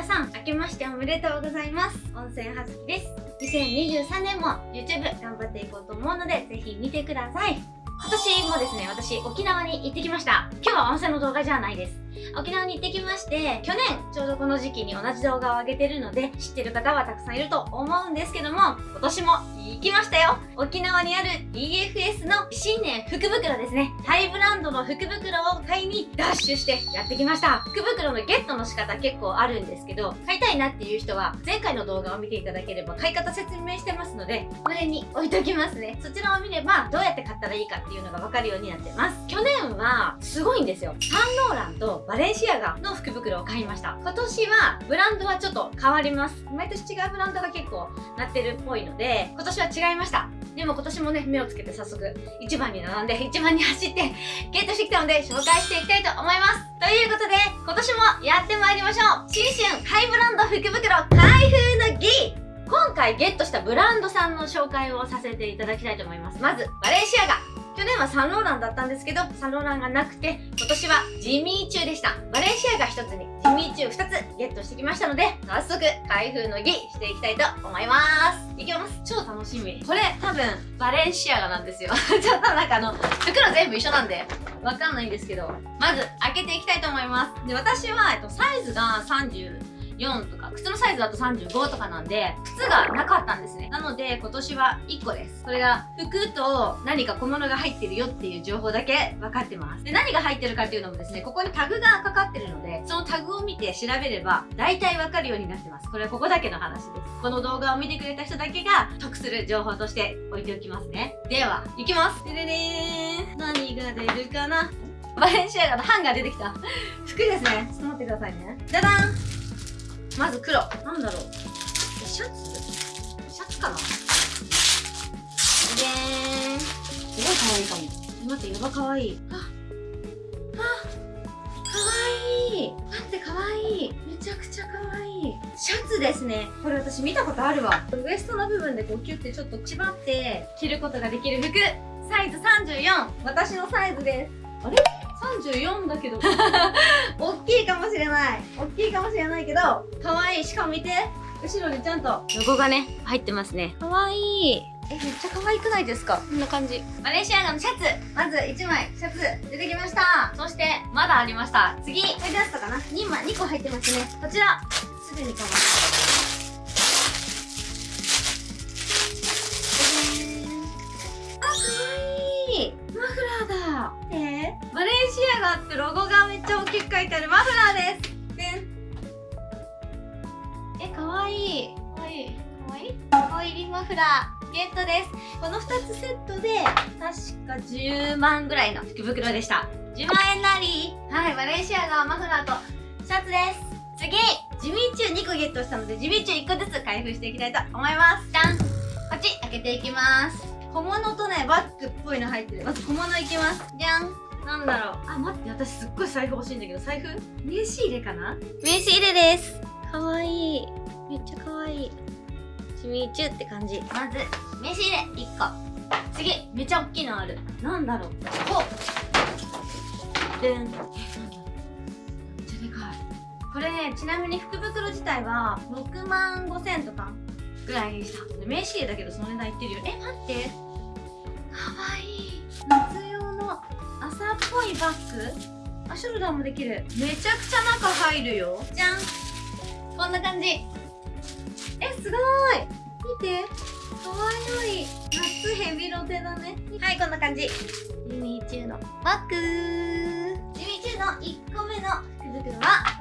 皆さん明けましておめでとうございます温泉はずきです2023年も YouTube 頑張っていこうと思うのでぜひ見てください今年もですね、私沖縄に行ってきました。今日は温泉の動画じゃないです。沖縄に行ってきまして、去年ちょうどこの時期に同じ動画を上げてるので、知ってる方はたくさんいると思うんですけども、今年も行きましたよ沖縄にある EFS の新年福袋ですね。ハイブランドの福袋を買いにダッシュしてやってきました。福袋のゲットの仕方結構あるんですけど、買いたいなっていう人は前回の動画を見ていただければ買い方説明してますので、これに置いときますね。そちらを見ればどうやって買ったらいいかっていうのがわかるようになってます。去年はすごいんですよ。サンローランとバレンシアガの福袋を買いました。今年はブランドはちょっと変わります。毎年違うブランドが結構なってるっぽいので、今年は違いました。でも今年もね、目をつけて早速1番に並んで1番に走ってゲットしてきたので紹介していきたいと思います。ということで、今年もやってまいりましょう新春ハイブランド福袋開封の儀今回ゲットしたブランドさんの紹介をさせていただきたいと思います。まず、バレンシアガ去年はサンローランだったんですけど、サンローランがなくて、今年はジミーチューでした。バレンシアが1つに、ジミーチュー2つゲットしてきましたので、早速、開封の儀していきたいと思います。いきます。超楽しみ。これ、多分、バレンシアガなんですよ。ちょっとなんかあの、袋全部一緒なんで、わかんないんですけど、まず、開けていきたいと思います。で、私は、えっと、サイズが30、4とか、靴のサイズだと35とかなんで、靴がなかったんですね。なので、今年は1個です。それが、服と何か小物が入ってるよっていう情報だけ分かってます。で、何が入ってるかっていうのもですね、ここにタグがかかってるので、そのタグを見て調べれば、大体分かるようになってます。これはここだけの話です。この動画を見てくれた人だけが得する情報として置いておきますね。では、いきますでででーん何が出るかなバレンシアガのハンガー出てきた。服ですね。ちょっと待ってくださいね。じゃじゃんまず黒。なんだろう。シャツ？シャツかな？でー。んすごい可愛いかも。待ってやば可愛い。ああ可愛い。待って可愛い。めちゃくちゃ可愛い。シャツですね。これ私見たことあるわ。ウエストの部分でこうキュッてちょっと縛って着ることができる服。サイズ34私のサイズです。あれ？34だけど。大きいかもしれない。大きいかもしれないけど可愛い。しかも見て。後ろにちゃんと。ロゴがね入ってますね。可愛い。えめっちゃ可愛くないですか？こんな感じ。マレーシアガのシャツ。まず1枚。シャツ。出てきました。そしてまだありました。次。これ出したかな。2枚2個入ってますね。こちら。すでにかわいいガってロゴがめっちゃ大きく書いてあるマフラーです。え、かわいい。かわい。いかわいい？かわいいリンマフラーゲットです。この2つセットで確か10万ぐらいの福袋でした。10万円なり。はいマレーシアがマフラーとシャツです。次ジミーチュー2個ゲットしたのでジミーチュー1個ずつ開封していきたいと思います。じゃん。こっち開けていきます。小物とねバッグっぽいの入ってる。まず小物いきます。じゃんなんだろう。あ待って私すっごい財布欲しいんだけど。財布？名刺入れかな？名刺入れです。かわいい。めっちゃかわいい。しみちゅって感じ。まず名刺入れ1個。次めっちゃ大きいのある。なんだろう。こうでん。えなんだろうめっちゃでかい。これねちなみに福袋自体は6万5千とかぐらいでした。名刺入れだけどその値段いってるよ。え待って。かわいい。夏いバッグ？あショルダーもできる。めちゃくちゃ中入るよ。じゃん。こんな感じ。えすごい。見て。かわい。い夏ヘビロテだね。はいこんな感じ。ユミーチューのバッグ。ユミーチューの1個目の福袋は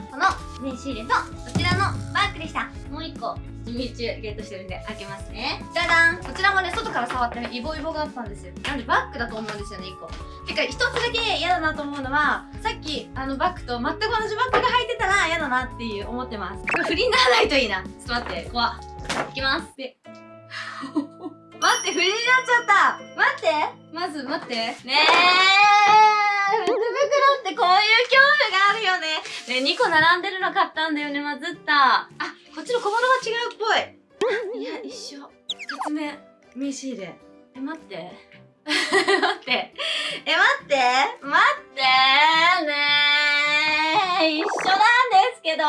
この名刺入れとこちらのバッグでした。もう1個準備中ゲットしてるんで開けますね。じゃじゃん。こちらもね外から触ってねイボイボがあったんですよ。なんでバッグだと思うんですよね1個。てか1つだけ嫌だなと思うのはさっきあのバッグと全く同じバッグが入ってたら嫌だなっていう思ってます。これ振りにならないといいな。ちょっと待って怖っ。いきます。で 待って振りになっちゃった。待って。まず待って。ねえ袋ってこういう恐怖があるよね。ね2個並んでるの買ったんだよねまずった。あこっちの小物が違うっぽい。いや一緒。2つ目名刺入れ。え待って。待って。え待って。待ってねね一緒なんですけど。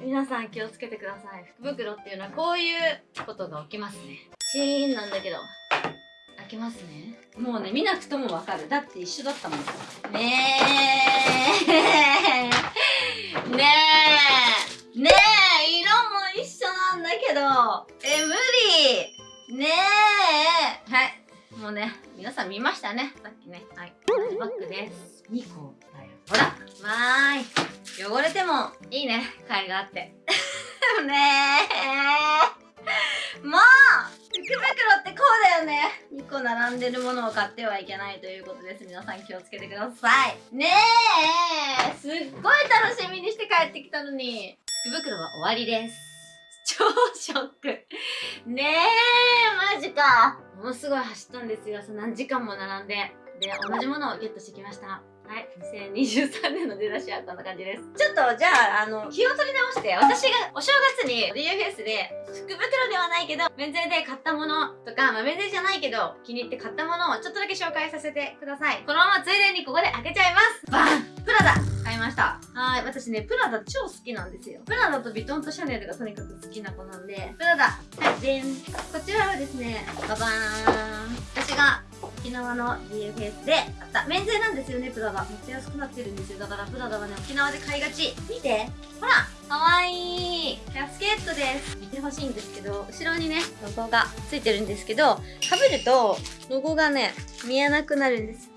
皆さん気をつけてください。福袋っていうのはこういうことが起きますね。シーンなんだけど。開けますね。もうね見なくともわかる。だって一緒だったもん。ねえ。ねえ。ねえ色も一緒なんだけど。え無理。ねえ。はい。もうね皆さん見ましたね。さっきね。はい。バッグです。2個だよ。ほら。わーい。汚れてもいいね。甲斐があって。ねえ。もう福袋ってこうだよね。2個並んでるものを買ってはいけないということです。皆さん気をつけてください。ねえ。すっごい楽しみにして帰ってきたのに。福袋は終わりです。超ショック。ねえ。マジか。ものすごい走ったんですよ。その何時間も並んで。で同じものをゲットしてきましたはい2023年の出だしはこんな感じです。ちょっとじゃああの気を取り直して私がお正月にスで福袋ではないけど免税で買ったものとか、まあ、免税じゃないけど気に入って買ったものをちょっとだけ紹介させてください。このままついでにここで開けちゃいます。バン！プラダ！買いました。はい私ねプラダ超好きなんですよ。プラダとビトンとシャネルがとにかく好きな子なんでプラダはいでん。こちらはですねババーン。私が沖縄のスで買った。免税なんですよねプラダ。めっちゃ安くなってるんですよ。だからプラダはね沖縄で買いがち。見て。ほらかわいい。キャスケットです。見てほしいんですけど後ろにねロゴがついてるんですけどかぶるとロゴがね見えなくなるんです。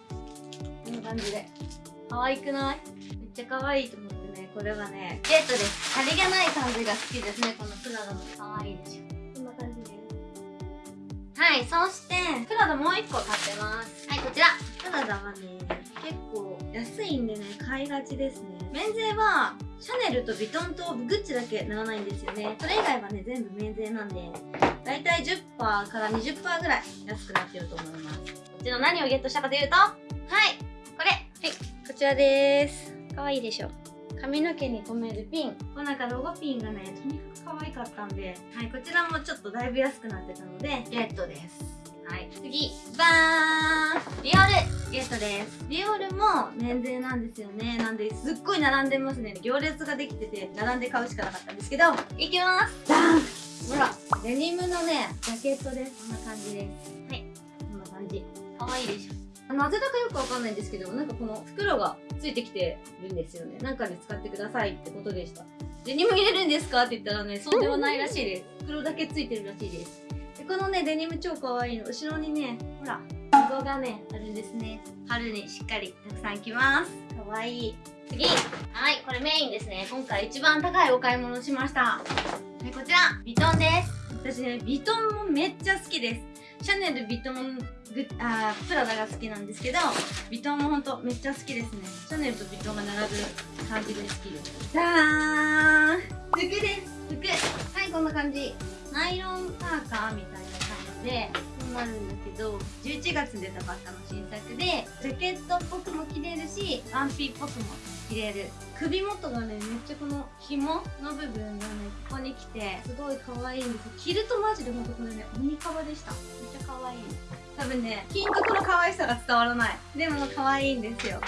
こんな感じで。可愛くない？めっちゃ可愛いと思ってね。これはねゲットです。さりげない感じが好きですねこのプラダの可愛いでしょはいそしてプラダもう1個買ってます。はいこちら。プラダはね結構安いんでね買いがちですね。免税はシャネルとビトンとグッチだけならないんですよね。それ以外はね全部免税なんでだいたい10%から20%ぐらい安くなってると思います。こっちの何をゲットしたかというとはいこれ。はいこちらです。かわいいでしょ髪の毛に留めるピン。こうなんかロゴピンがねとにかく可愛かったんではいこちらもちょっとだいぶ安くなってたのでゲットです。はい次。バーン。ディオール。ゲットです。ディオールも免税なんですよね。なんですっごい並んでますね。行列ができてて並んで買うしかなかったんですけど。いきます。ダンほら。デニムのねジャケットです。こんな感じです。はい。こんな感じ。可愛いでしょなぜだかよくわかんないんですけど、なんかこの袋がついてきてるんですよね。なんかで使ってくださいってことでした。デニム入れるんですか？って言ったらね、そうではないらしいです。袋だけついてるらしいです。で、このね、デニム超可愛いいの。後ろにね、ほら、ロゴがね、あるんですね。春にしっかりたくさん着ます。可愛いい次はい、これメインですね。今回一番高いお買い物しました。はい、こちら、ビトンです。私ね、ビトンもめっちゃ好きです。シャネル、ビトン、グあープラダが好きなんですけどビトンもほんとめっちゃ好きですね。シャネルとビトンが並ぶ感じで好きです。じゃーん服です。服。はいこんな感じ。ナイロンパーカーみたいな感じでこうなるんだけど。11月出たばっかの新作でジャケットっぽくも着れるしワンピっぽくも着れる。首元がねめっちゃこの紐の部分がねここに来てすごい可愛いんです着るとマジでほんとこれね鬼カバでした。めっちゃ可愛い。多分ね金属の可愛さが伝わらない。でも可愛いんですよ。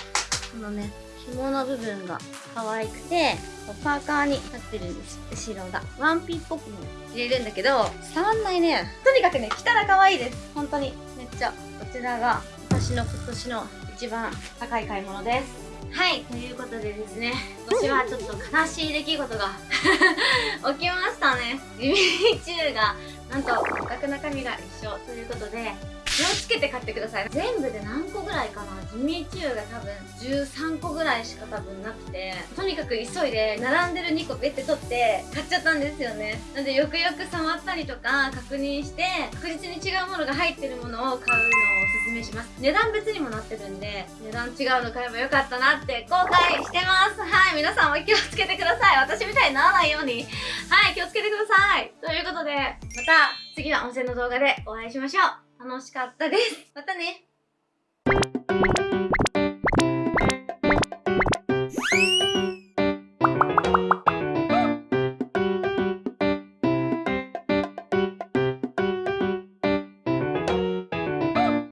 このね紐の部分が可愛くてパーカーになってるんです。後ろが。ワンピースっぽくも着れるんだけど伝わんないね。とにかくね着たら可愛いです。本当に。めっちゃこちらが私の今年の一番高い買い物です。はい、ということでですね、今年はちょっと悲しい出来事が 起きましたね。ジミチューが、なんと、価格中身が一緒ということで、気をつけて買ってください。全部で何個ぐらいかな？ジミーチューが多分13個ぐらいしか多分なくて、とにかく急いで並んでる2個ペッて取って買っちゃったんですよね。なんでよくよく触ったりとか確認して、確実に違うものが入ってるものを買うのをおすすめします。値段別にもなってるんで、値段違うの買えばよかったなって後悔してます。はい、皆さんも気をつけてください。私みたいにならないように。はい、気をつけてください。ということで、また次の温泉の動画でお会いしましょう。楽しかったです。またね。